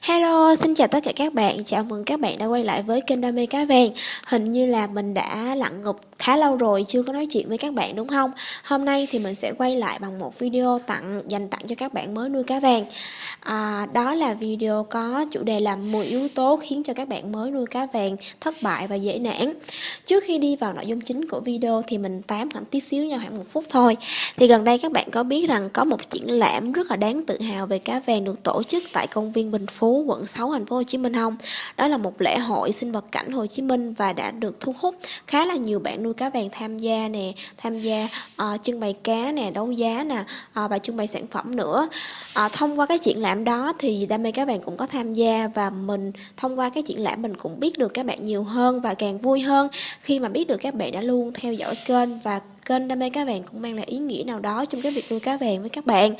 Hello, xin chào tất cả các bạn, chào mừng các bạn đã quay lại với kênh Đam mê cá vàng. Hình như là mình đã lặn ngục khá lâu rồi chưa có nói chuyện với các bạn đúng không? Hôm nay thì mình sẽ quay lại bằng một video tặng dành tặng cho các bạn mới nuôi cá vàng. À, Đó là video có chủ đề là 10 yếu tố khiến cho các bạn mới nuôi cá vàng thất bại và dễ nản. Trước khi đi vào nội dung chính của video thì mình tám khoảng tí xíu nhau khoảng một phút thôi. Thì gần đây các bạn có biết rằng có một triển lãm rất là đáng tự hào về cá vàng được tổ chức tại công viên Bình Phú, quận 6, thành phố Hồ Chí Minh không? Đó là một lễ hội sinh vật cảnh Hồ Chí Minh và đã được thu hút khá là nhiều bạn nuôi cá vàng tham gia nè, tham gia uh, trưng bày cá nè, đấu giá nè uh, và trưng bày sản phẩm nữa. Uh, thông qua cái triển lãm đó thì đam mê cá vàng cũng có tham gia và mình thông qua cái triển lãm mình cũng biết được các bạn nhiều hơn và càng vui hơn khi mà biết được các bạn đã luôn theo dõi kênh và kênh đam mê cá vàng cũng mang lại ý nghĩa nào đó trong cái việc nuôi cá vàng với các bạn.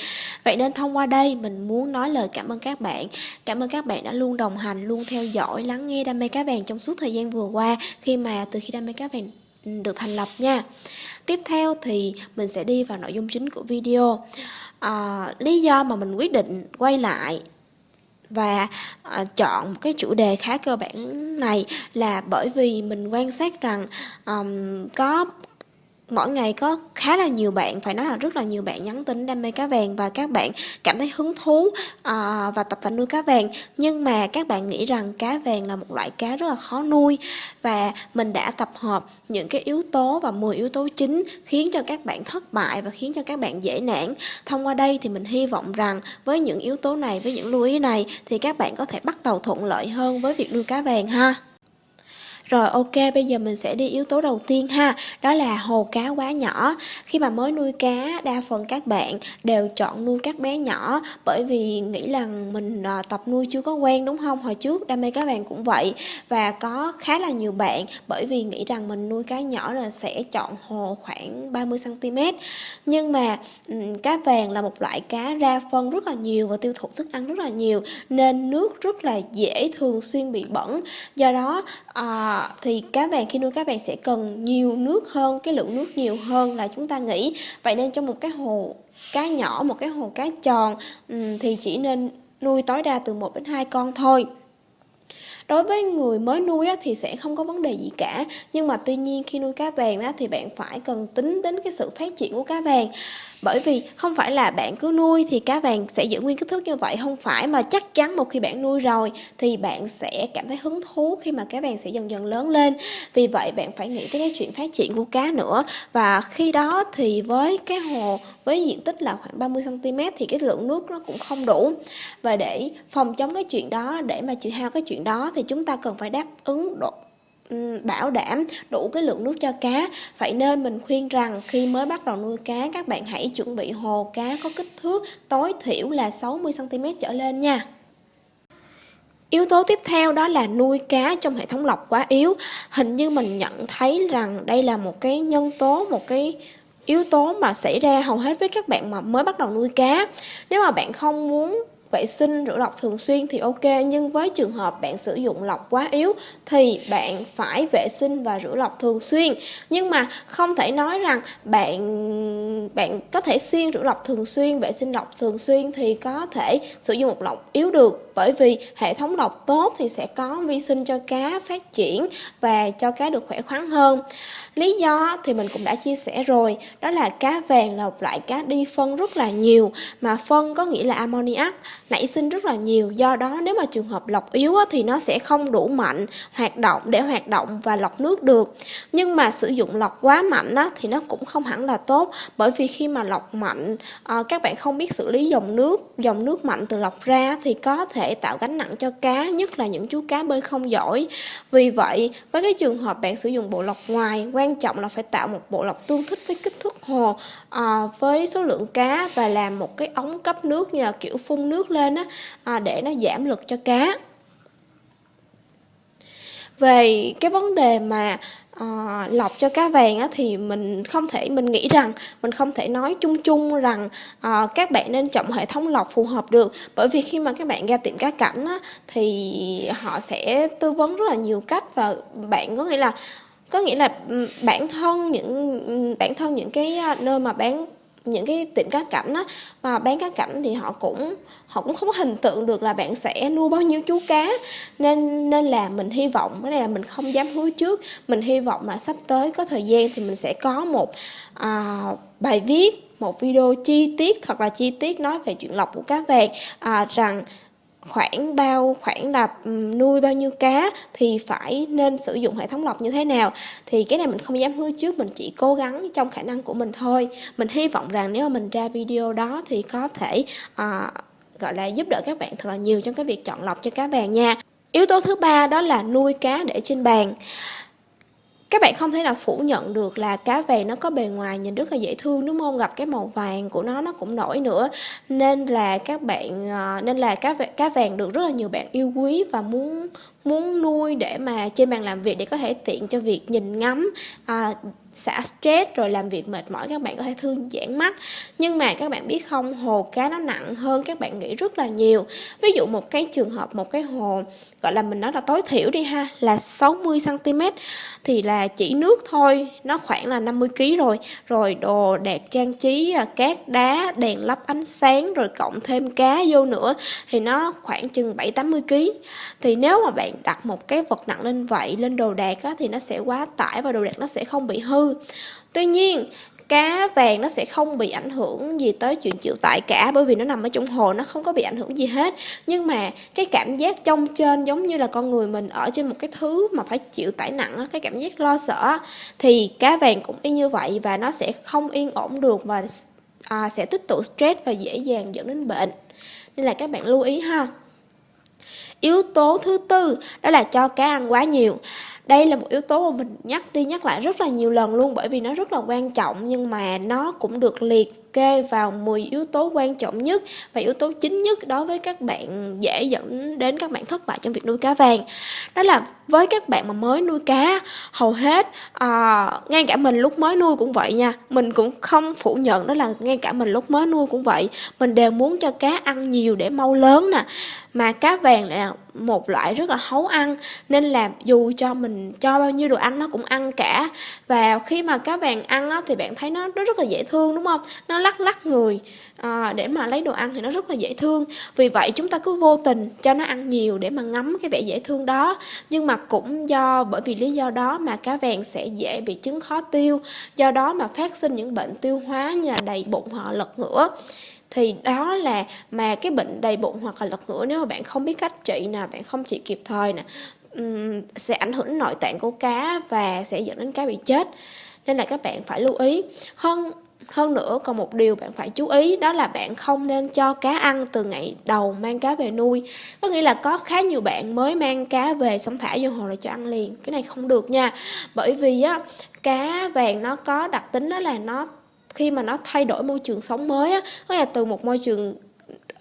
Vậy nên thông qua đây mình muốn nói lời cảm ơn các bạn. Cảm ơn các bạn đã luôn đồng hành luôn theo dõi lắng nghe đam mê cá vàng trong suốt thời gian vừa qua khi mà từ khi đam mê cá vàng được thành lập nha. Tiếp theo thì mình sẽ đi vào nội dung chính của video. À, lý do mà mình quyết định quay lại và uh, chọn một cái chủ đề khá cơ bản này là bởi vì mình quan sát rằng um, có mỗi ngày có khá là nhiều bạn phải nói là rất là nhiều bạn nhắn tin đam mê cá vàng và các bạn cảm thấy hứng thú uh, và tập tành nuôi cá vàng. Nhưng mà các bạn nghĩ rằng cá vàng là một loại cá rất là khó nuôi và mình đã tập hợp những cái yếu tố và 10 yếu tố chính khiến cho các bạn thất bại và khiến cho các bạn dễ nản. Thông qua đây thì mình hy vọng rằng với những yếu tố này với những lưu ý này thì các bạn có thể bắt đầu thuận lợi hơn với việc nuôi cá vàng ha rồi ok, bây giờ mình sẽ đi yếu tố đầu tiên ha, đó là hồ cá quá nhỏ. Khi mà mới nuôi cá, đa phần các bạn đều chọn nuôi các bé nhỏ bởi vì nghĩ rằng mình à, tập nuôi chưa có quen đúng không? Hồi trước đam mê cá vàng cũng vậy và có khá là nhiều bạn bởi vì nghĩ rằng mình nuôi cá nhỏ là sẽ chọn hồ khoảng 30 cm. Nhưng mà cá vàng là một loại cá ra phân rất là nhiều và tiêu thụ thức ăn rất là nhiều nên nước rất là dễ thường xuyên bị bẩn. Do đó à, thì cá vàng khi nuôi cá vàng sẽ cần nhiều nước hơn, cái lượng nước nhiều hơn là chúng ta nghĩ. Vậy nên trong một cái hồ cá nhỏ, một cái hồ cá tròn thì chỉ nên nuôi tối đa từ 1 đến 2 con thôi. Đối với người mới nuôi thì sẽ không có vấn đề gì cả. Nhưng mà tuy nhiên khi nuôi cá vàng thì bạn phải cần tính đến cái sự phát triển của cá vàng bởi vì không phải là bạn cứ nuôi thì cá vàng sẽ giữ nguyên kích thước như vậy. Không phải mà chắc chắn một khi bạn nuôi rồi thì bạn sẽ cảm thấy hứng thú khi mà cá vàng sẽ dần dần lớn lên. Vì vậy, bạn phải nghĩ tới cái chuyện phát triển của cá nữa. Và khi đó thì với cái hồ, với diện tích là khoảng 30 cm thì cái lượng nước nó cũng không đủ. Và để phòng chống cái chuyện đó, để mà trừ hao cái chuyện đó thì chúng ta cần phải đáp ứng độ Ừ, bảo đảm đủ cái lượng nước cho cá. Vậy nên mình khuyên rằng khi mới bắt đầu nuôi cá các bạn hãy chuẩn bị hồ cá có kích thước tối thiểu là 60cm trở lên nha. Yếu tố tiếp theo đó là nuôi cá trong hệ thống lọc quá yếu. Hình như mình nhận thấy rằng đây là một cái nhân tố, một cái yếu tố mà xảy ra hầu hết với các bạn mà mới bắt đầu nuôi cá. Nếu mà bạn không muốn vệ sinh rửa lọc thường xuyên thì ok, nhưng với trường hợp bạn sử dụng lọc quá yếu thì bạn phải vệ sinh và rửa lọc thường xuyên. Nhưng mà không thể nói rằng bạn bạn có thể xuyên rửa lọc thường xuyên, vệ sinh lọc thường xuyên thì có thể sử dụng một lọc yếu được bởi vì hệ thống lọc tốt thì sẽ có vi sinh cho cá phát triển và cho cá được khỏe khoắn hơn Lý do thì mình cũng đã chia sẻ rồi, đó là cá vàng là một loại cá đi phân rất là nhiều, mà phân có nghĩa là ammoniac, nảy sinh rất là nhiều. Do đó nếu mà trường hợp lọc yếu thì nó sẽ không đủ mạnh hoạt động để hoạt động và lọc nước được. Nhưng mà sử dụng lọc quá mạnh thì nó cũng không hẳn là tốt, bởi vì khi mà lọc mạnh, ờ, các bạn không biết xử lý dòng nước, dòng nước mạnh từ lọc ra thì có thể tạo gánh nặng cho cá, nhất là những chú cá bơi không giỏi. Vì vậy, với cái trường hợp bạn sử dụng bộ lọc ngoài, quan quan trọng là phải tạo một bộ lọc tương thích với kích thước hồ à, với số lượng cá và làm một cái ống cấp nước như là kiểu phun nước lên á à, để nó giảm lực cho cá về cái vấn đề mà uh, lọc cho cá vàng á, thì mình không thể mình nghĩ rằng mình không thể nói chung chung rằng uh, các bạn nên chọn hệ thống lọc phù hợp được. Bởi vì khi mà các bạn ra tiệm cá cảnh á, thì họ sẽ tư vấn rất là nhiều cách và bạn có nghĩa là có nghĩa là bản thân những bản thân những cái ờ, nơi mà bán những cái tiệm cá cảnh á và bán cá cảnh thì họ cũng họ cũng không có hình tượng được là bạn sẽ nuôi bao nhiêu chú cá. Nên nên là mình hy vọng cái này là mình không dám hứa trước mình hy vọng mà sắp tới có thời gian thì mình sẽ có một à, bài viết một video chi tiết thật là chi tiết nói về chuyện lọc của cá vàng à, rằng khoảng bao khoảng đập ừ, nuôi bao nhiêu cá thì phải nên sử dụng hệ thống lọc như thế nào? Thì cái này mình không dám hứa trước mình chỉ cố gắng trong khả năng của mình thôi. Mình hy vọng rằng nếu mà mình ra video đó thì có thể à, gọi là giúp đỡ các bạn thật là nhiều trong cái việc chọn lọc cho cá vàng nha. Yếu tố thứ ba đó là nuôi cá để trên bàn các bạn không thể nào phủ nhận được là cá vàng nó có bề ngoài nhìn rất là dễ thương, đúng không? Gặp cái màu vàng của nó nó cũng nổi nữa. Nên là các bạn ờ, nên là cá cá vàng được rất là nhiều bạn yêu quý và muốn muốn nuôi để mà trên bàn làm việc để có thể tiện cho việc nhìn ngắm à, xả stress rồi làm việc mệt mỏi các bạn có thể thư giãn mắt. Nhưng mà các bạn biết không hồ cá nó nặng hơn các bạn nghĩ rất là nhiều. Ví dụ một cái trường hợp một cái hồ gọi là mình nói là tối thiểu đi ha là 60 cm thì là chỉ nước thôi nó khoảng là 50 kg rồi. Rồi đồ đạc trang trí à, cát đá đèn lắp ánh sáng rồi cộng thêm cá vô nữa thì nó khoảng chừng 7 80 kg thì nếu mà bạn đặt một cái vật nặng lên vậy lên đồ đạc á, thì nó sẽ quá tải và đồ đạc nó sẽ không bị hư. Tuy nhiên cá vàng nó sẽ không bị ảnh hưởng gì tới chuyện chịu tải cả bởi vì nó nằm ở trong hồ nó không có bị ảnh hưởng gì hết. Nhưng mà cái cảm giác trong trên giống như là con người mình ở trên một cái thứ mà phải chịu tải nặng cái cảm giác lo sợ thì cá vàng cũng y như vậy và nó sẽ không yên ổn được và à, sẽ tích tụ stress và dễ dàng dẫn đến bệnh. Nên là các bạn lưu ý ha yếu tố thứ tư, đó là cho cá ăn quá nhiều. Đây là một yếu tố mà mình nhắc, đi nhắc lại rất là nhiều lần luôn bởi vì nó rất là quan trọng nhưng mà nó cũng được liệt kê vào 10 yếu tố quan trọng nhất và yếu tố chính nhất đối với các bạn dễ dẫn đến các bạn thất bại trong việc nuôi cá vàng. Đó là với các bạn mà mới nuôi cá hầu hết à, ngay cả mình lúc mới nuôi cũng vậy nha mình cũng không phủ nhận đó là ngay cả mình lúc mới nuôi cũng vậy. Mình đều muốn cho cá ăn nhiều để mau lớn nè mà cá vàng lại là một loại rất là hấu ăn nên là dù cho mình cho bao nhiêu đồ ăn nó cũng ăn cả. Và khi mà cá vàng ăn á, thì bạn thấy nó, nó rất là dễ thương đúng không? Nó lắc lắc người à, để mà lấy đồ ăn thì nó rất là dễ thương. Vì vậy chúng ta cứ vô tình cho nó ăn nhiều để mà ngắm cái vẻ dễ thương đó. Nhưng mà cũng do bởi vì lý do đó mà cá vàng sẽ dễ bị chứng khó tiêu. Do đó mà phát sinh những bệnh tiêu hóa như là đầy bụng hoặc lật ngửa. Thì đó là mà cái bệnh đầy bụng hoặc là lật ngửa nếu mà bạn không biết cách trị nè bạn không trị kịp thời nè um, sẽ ảnh hưởng đến nội tạng của cá và sẽ dẫn đến cá bị chết. Nên là các bạn phải lưu ý. Hơn hơn nữa, còn một điều bạn phải chú ý, đó là bạn không nên cho cá ăn từ ngày đầu mang cá về nuôi. Có nghĩa là có khá nhiều bạn mới mang cá về xong thả vô hồ là cho ăn liền. Cái này không được nha. Bởi vì á, cá vàng nó có đặc tính đó là nó, khi mà nó thay đổi môi trường sống mới á, có là từ một môi trường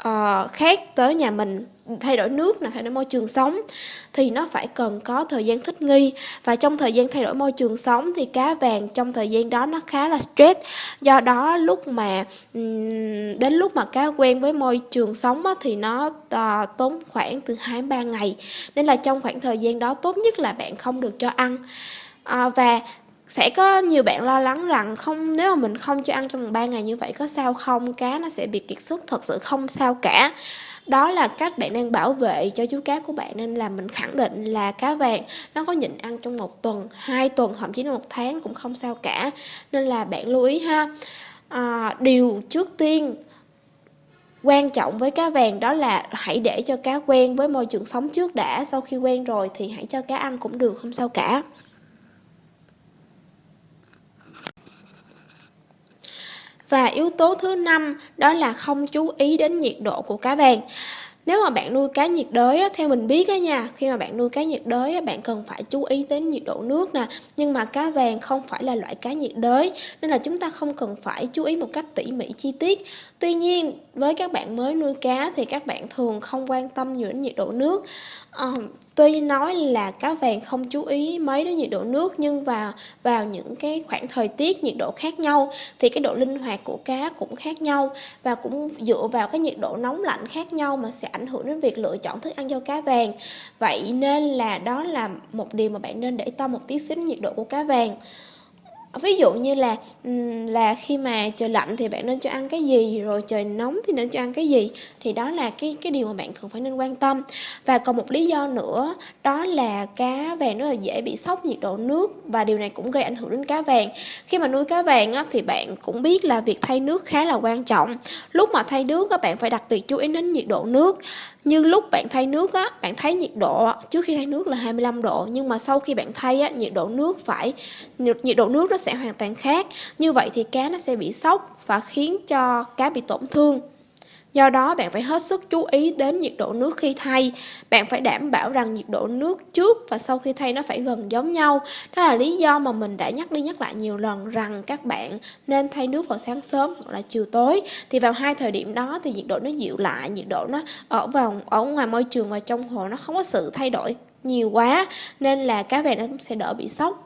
uh, khác tới nhà mình thay đổi nước là thay đổi môi trường sống thì nó phải cần có thời gian thích nghi. Và trong thời gian thay đổi môi trường sống thì cá vàng trong thời gian đó nó khá là stress. Do đó lúc mà đến lúc mà cá quen với môi trường sống á, thì nó ờ, tốn khoảng từ hai ba ngày. Nên là trong khoảng thời gian đó tốt nhất là bạn không được cho ăn. À, và sẽ có nhiều bạn lo lắng rằng không nếu mà mình không cho ăn trong 3 ngày như vậy có sao không? Cá nó sẽ bị kiệt sức thật sự không sao cả. Đó là cách bạn đang bảo vệ cho chú cá của bạn nên là mình khẳng định là cá vàng nó có nhịn ăn trong một tuần hai tuần thậm chí là một tháng cũng không sao cả. Nên là bạn lưu ý ha. À, điều trước tiên quan trọng với cá vàng đó là hãy để cho cá quen với môi trường sống trước đã. Sau khi quen rồi thì hãy cho cá ăn cũng được không sao cả. Và yếu tố thứ năm đó là không chú ý đến nhiệt độ của cá vàng. Nếu mà bạn nuôi cá nhiệt đới theo mình biết á nha, khi mà bạn nuôi cá nhiệt đới bạn cần phải chú ý đến nhiệt độ nước nè, nhưng mà cá vàng không phải là loại cá nhiệt đới nên là chúng ta không cần phải chú ý một cách tỉ mỉ chi tiết. Tuy nhiên, với các bạn mới nuôi cá thì các bạn thường không quan tâm nhiều đến nhiệt độ nước. À, tuy nói là cá vàng không chú ý mấy đến nhiệt độ nước, nhưng vào vào những cái khoảng thời tiết nhiệt độ khác nhau, thì cái độ linh hoạt của cá cũng khác nhau và cũng dựa vào cái nhiệt độ nóng lạnh khác nhau mà sẽ ảnh hưởng đến việc lựa chọn thức ăn cho cá vàng. Vậy nên là đó là một điều mà bạn nên để tâm một tí xíu nhiệt độ của cá vàng ví dụ như là là khi mà trời lạnh thì bạn nên cho ăn cái gì rồi trời nóng thì nên cho ăn cái gì thì đó là cái cái điều mà bạn cần phải nên quan tâm. Và còn một lý do nữa đó là cá vàng rất là dễ bị sốc nhiệt độ nước và điều này cũng gây ảnh hưởng đến cá vàng. Khi mà nuôi cá vàng á, thì bạn cũng biết là việc thay nước khá là quan trọng. Lúc mà thay nước các bạn phải đặc biệt chú ý đến nhiệt độ nước như lúc bạn thay nước á, bạn thấy nhiệt độ trước khi thay nước là 25 độ, nhưng mà sau khi bạn thay á, nhiệt độ nước phải nhiệt độ nước nó sẽ hoàn toàn khác. Như vậy thì cá nó sẽ bị sốc và khiến cho cá bị tổn thương. Do đó bạn phải hết sức chú ý đến nhiệt độ nước khi thay. Bạn phải đảm bảo rằng nhiệt độ nước trước và sau khi thay nó phải gần giống nhau. Đó là lý do mà mình đã nhắc đi nhắc lại nhiều lần rằng các bạn nên thay nước vào sáng sớm hoặc là chiều tối. Thì vào hai thời điểm đó thì nhiệt độ nó dịu lại, nhiệt độ nó ở vào ở ngoài môi trường và trong hồ nó không có sự thay đổi nhiều quá nên là cá vàng nó cũng sẽ đỡ bị sốc.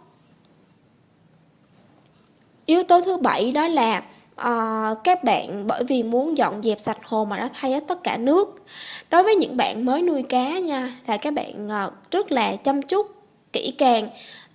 Yếu tố thứ bảy đó là uh, các bạn bởi vì muốn dọn dẹp sạch hồ mà nó thay hết tất cả nước. Đối với những bạn mới nuôi cá nha là các bạn uh, rất là chăm chút kỹ càng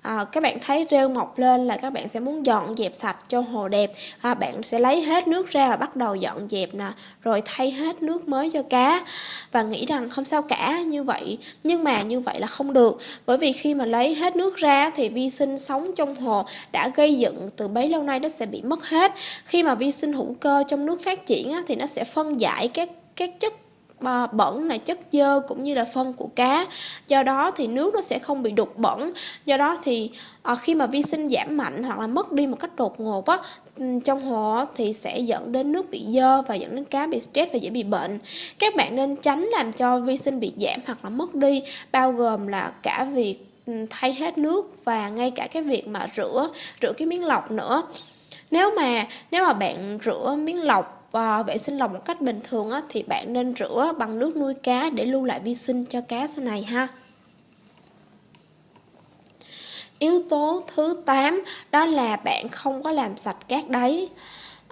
à, các bạn thấy rêu mọc lên là các bạn sẽ muốn dọn dẹp sạch cho hồ đẹp. À, bạn sẽ lấy hết nước ra và bắt đầu dọn dẹp nè rồi thay hết nước mới cho cá. Và nghĩ rằng không sao cả như vậy nhưng mà như vậy là không được. Bởi vì khi mà lấy hết nước ra thì vi sinh sống trong hồ đã gây dựng từ bấy lâu nay nó sẽ bị mất hết. Khi mà vi sinh hữu cơ trong nước phát triển thì nó sẽ phân giải các các chất À, bẩn là chất dơ cũng như là phân của cá. Do đó thì nước nó sẽ không bị đục bẩn. Do đó thì à, khi mà vi sinh giảm mạnh hoặc là mất đi một cách đột ngột á trong hồ thì sẽ dẫn đến nước bị dơ và dẫn đến cá bị stress và dễ bị bệnh. Các bạn nên tránh làm cho vi sinh bị giảm hoặc là mất đi, bao gồm là cả việc thay hết nước và ngay cả cái việc mà rửa rửa cái miếng lọc nữa. Nếu mà nếu mà bạn rửa miếng lọc Ờ, và vệ sinh lòng một cách bình thường á, thì bạn nên rửa bằng nước nuôi cá để lưu lại vi sinh cho cá sau này ha. Yếu tố thứ 8 đó là bạn không có làm sạch cát đáy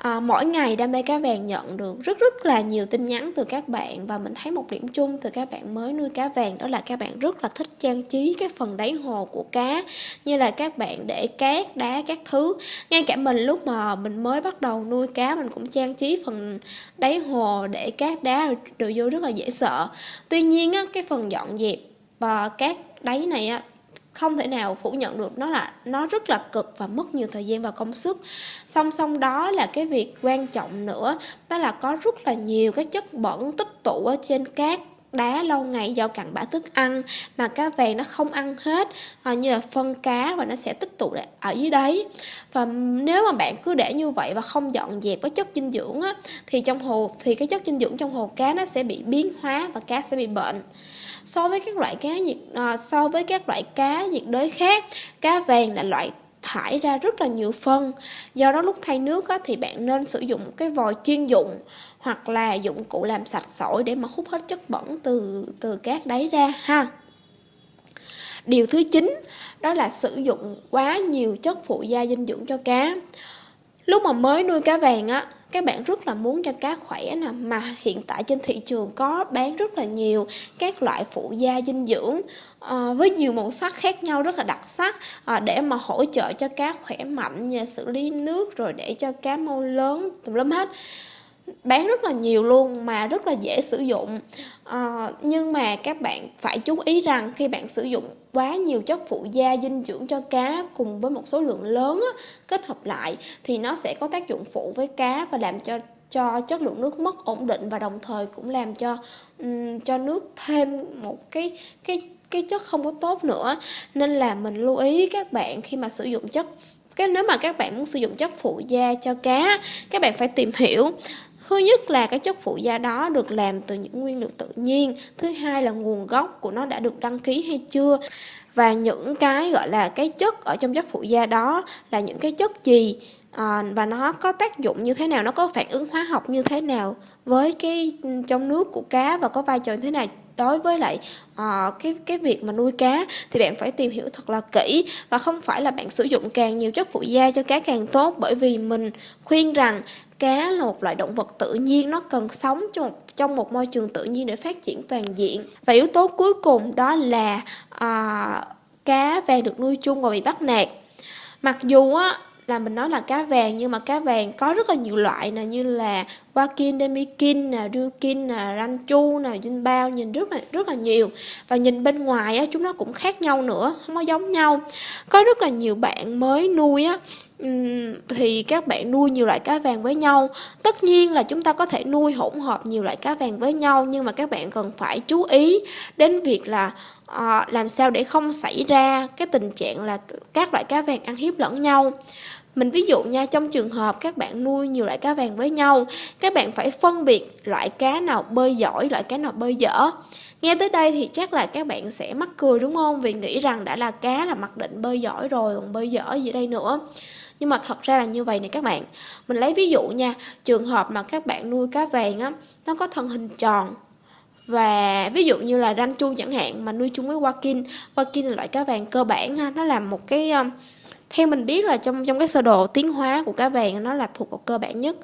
à, mỗi ngày đam mê cá vàng nhận được rất rất là nhiều tin nhắn từ các bạn và mình thấy một điểm chung từ các bạn mới nuôi cá vàng đó là các bạn rất là thích trang trí cái phần đáy hồ của cá như là các bạn để cát đá các thứ. Ngay cả mình lúc mà mình mới bắt đầu nuôi cá mình cũng trang trí phần đáy hồ để cát đá đồ vô rất là dễ sợ. Tuy nhiên á, cái phần dọn dẹp và cát đáy này á không thể nào phủ nhận được. Nó là, nó rất là cực và mất nhiều thời gian và công sức. Song song đó là cái việc quan trọng nữa, đó là có rất là nhiều cái chất bẩn tích tụ ở trên cát đá lâu ngày do cặn bã thức ăn mà cá vàng nó không ăn hết. À, như là phân cá và nó sẽ tích tụ ở dưới đấy. Và nếu mà bạn cứ để như vậy và không dọn dẹp cái chất dinh dưỡng á, thì trong hồ thì cái chất dinh dưỡng trong hồ cá nó sẽ bị biến hóa và cá sẽ bị bệnh. So với các loại cá nhiệt à, so với các loại cá nhiệt đới khác cá vàng là loại thải ra rất là nhiều phân. Do đó lúc thay nước á, thì bạn nên sử dụng cái vòi chuyên dụng hoặc là dụng cụ làm sạch sỏi để mà hút hết chất bẩn từ từ cát đáy ra ha. Điều thứ chín đó là sử dụng quá nhiều chất phụ gia dinh dưỡng cho cá. Lúc mà mới nuôi cá vàng á các bạn rất là muốn cho cá khỏe nè mà hiện tại trên thị trường có bán rất là nhiều các loại phụ gia dinh dưỡng à, với nhiều màu sắc khác nhau rất là đặc sắc à, để mà hỗ trợ cho cá khỏe mạnh xử lý nước rồi để cho cá mau lớn tùm lum hết bán rất là nhiều luôn mà rất là dễ sử dụng. À, nhưng mà các bạn phải chú ý rằng khi bạn sử dụng quá nhiều chất phụ gia dinh dưỡng cho cá cùng với một số lượng lớn á, kết hợp lại thì nó sẽ có tác dụng phụ với cá và làm cho cho chất lượng nước mất ổn định và đồng thời cũng làm cho um, cho nước thêm một cái cái cái chất không có tốt nữa. Nên là mình lưu ý các bạn khi mà sử dụng chất cái nếu mà các bạn muốn sử dụng chất phụ gia cho cá các bạn phải tìm hiểu Thứ nhất là cái chất phụ gia đó được làm từ những nguyên liệu tự nhiên. Thứ hai là nguồn gốc của nó đã được đăng ký hay chưa. Và những cái gọi là cái chất ở trong chất phụ gia đó là những cái chất gì à, và nó có tác dụng như thế nào, nó có phản ứng hóa học như thế nào với cái ừ, trong nước của cá và có vai trò như thế nào đối với lại uh, cái cái việc mà nuôi cá thì bạn phải tìm hiểu thật là kỹ và không phải là bạn sử dụng càng nhiều chất phụ gia cho cá càng tốt bởi vì mình khuyên rằng cá là một loại động vật tự nhiên nó cần sống trong một, trong một môi trường tự nhiên để phát triển toàn diện. Và yếu tố cuối cùng đó là à, cá vàng được nuôi chung và bị bắt nạt. Mặc dù á là mình nói là cá vàng nhưng mà cá vàng có rất là nhiều loại nè như là Wakin, Demikin nè, Ryukin nè, Ranchu nè, bao nhìn rất là rất là nhiều. Và nhìn bên ngoài á chúng nó cũng khác nhau nữa, không có giống nhau. Có rất là nhiều bạn mới nuôi á thì các bạn nuôi nhiều loại cá vàng với nhau. Tất nhiên là chúng ta có thể nuôi hỗn hợp nhiều loại cá vàng với nhau nhưng mà các bạn cần phải chú ý đến việc là uh, làm sao để không xảy ra cái tình trạng là các loại cá vàng ăn hiếp lẫn nhau. Mình ví dụ nha trong trường hợp các bạn nuôi nhiều loại cá vàng với nhau các bạn phải phân biệt loại cá nào bơi giỏi loại cá nào bơi dở. Nghe tới đây thì chắc là các bạn sẽ mắc cười đúng không? Vì nghĩ rằng đã là cá là mặc định bơi giỏi rồi còn bơi dở gì đây nữa nhưng mà thật ra là như vậy này các bạn. Mình lấy ví dụ nha trường hợp mà các bạn nuôi cá vàng á nó có thân hình tròn. Và ví dụ như là ranh chu chẳng hạn mà nuôi chung với wakin wakin là loại cá vàng cơ bản ha nó là một cái theo mình biết là trong trong cái sơ đồ tiến hóa của cá vàng nó là thuộc vào cơ bản nhất.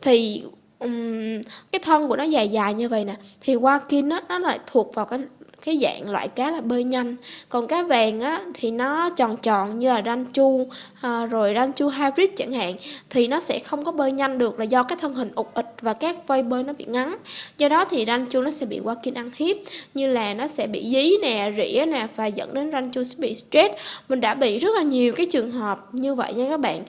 Thì um, cái thân của nó dài dài như vậy nè thì wakin nó nó lại thuộc vào cái cái dạng loại cá là bơi nhanh. Còn cá vàng á thì nó tròn tròn như là ranchu à, rồi ranh chu hybrid chẳng hạn thì nó sẽ không có bơi nhanh được là do cái thân hình ụt ịch và các vây bơi nó bị ngắn. Do đó thì ranh chu nó sẽ bị qua kinh ăn hiếp như là nó sẽ bị dí nè rỉa nè và dẫn đến ranh chu sẽ bị stress. Mình đã bị rất là nhiều cái trường hợp như vậy nha các bạn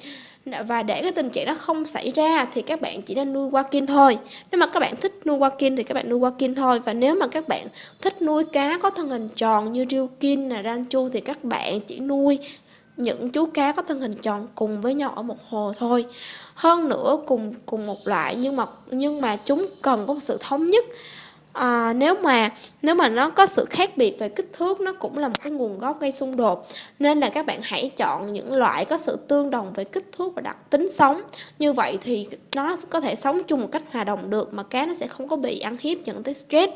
và để cái tình trạng đó không xảy ra thì các bạn chỉ nên nuôi qua kim thôi. Nếu mà các bạn thích nuôi qua kim thì các bạn nuôi qua kim thôi. Và nếu mà các bạn thích nuôi cá có thân hình tròn như riêu kim là ranchu thì các bạn chỉ nuôi những chú cá có thân hình tròn cùng với nhau ở một hồ thôi. Hơn nữa cùng cùng một loại nhưng mà nhưng mà chúng cần có một sự thống nhất à, nếu mà nếu mà nó có sự khác biệt về kích thước nó cũng là một cái nguồn gốc gây xung đột. Nên là các bạn hãy chọn những loại có sự tương đồng về kích thước và đặc tính sống. Như vậy thì nó có thể sống chung một cách hòa đồng được mà cá nó sẽ không có bị ăn hiếp dẫn tới stress.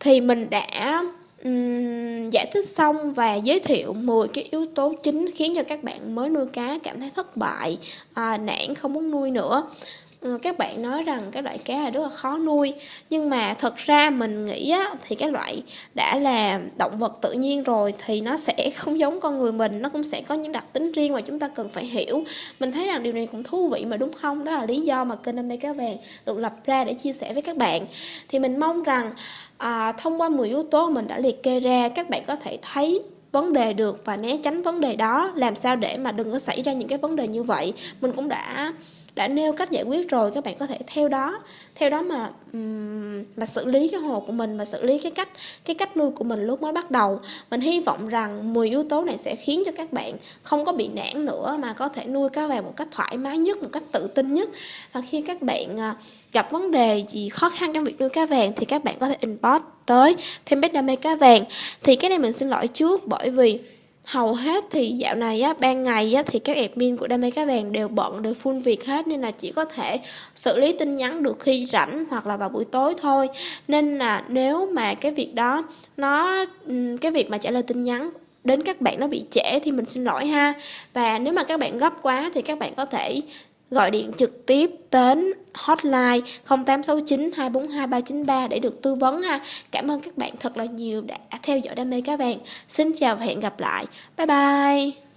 Thì mình đã um, giải thích xong và giới thiệu 10 cái yếu tố chính khiến cho các bạn mới nuôi cá cảm thấy thất bại, à, nản không muốn nuôi nữa. Ừ, các bạn nói rằng cái loại cá là rất là khó nuôi. Nhưng mà thật ra mình nghĩ á, thì cái loại đã là động vật tự nhiên rồi thì nó sẽ không giống con người mình. Nó cũng sẽ có những đặc tính riêng mà chúng ta cần phải hiểu. Mình thấy rằng điều này cũng thú vị mà đúng không? Đó là lý do mà kênh đam mê cá vàng được lập ra để chia sẻ với các bạn. Thì mình mong rằng à, thông qua 10 yếu tố mình đã liệt kê ra các bạn có thể thấy vấn đề được và né tránh vấn đề đó. Làm sao để mà đừng có xảy ra những cái vấn đề như vậy? Mình cũng đã đã nêu cách giải quyết rồi, các bạn có thể theo đó. Theo đó mà mà xử lý cái hồ của mình và xử lý cái cách cái cách nuôi của mình lúc mới bắt đầu. Mình hy vọng rằng 10 yếu tố này sẽ khiến cho các bạn không có bị nản nữa, mà có thể nuôi cá vàng một cách thoải mái nhất, một cách tự tin nhất. Và khi các bạn à, gặp vấn đề gì khó khăn trong việc nuôi cá vàng thì các bạn có thể inbox tới fanpage đam mê cá vàng. Thì cái này mình xin lỗi trước bởi vì hầu hết thì dạo này á, ban ngày á, thì các admin của đam mê cá vàng đều bận, đều full việc hết, nên là chỉ có thể xử lý tin nhắn được khi rảnh hoặc là vào buổi tối thôi. Nên là nếu mà cái việc đó nó cái việc mà trả lời tin nhắn đến các bạn nó bị trễ thì mình xin lỗi ha. Và nếu mà các bạn gấp quá thì các bạn có thể gọi điện trực tiếp đến hotline 0869 242 393 để được tư vấn ha. Cảm ơn các bạn thật là nhiều đã theo dõi đam mê cá vàng. Xin chào và hẹn gặp lại. Bye bye.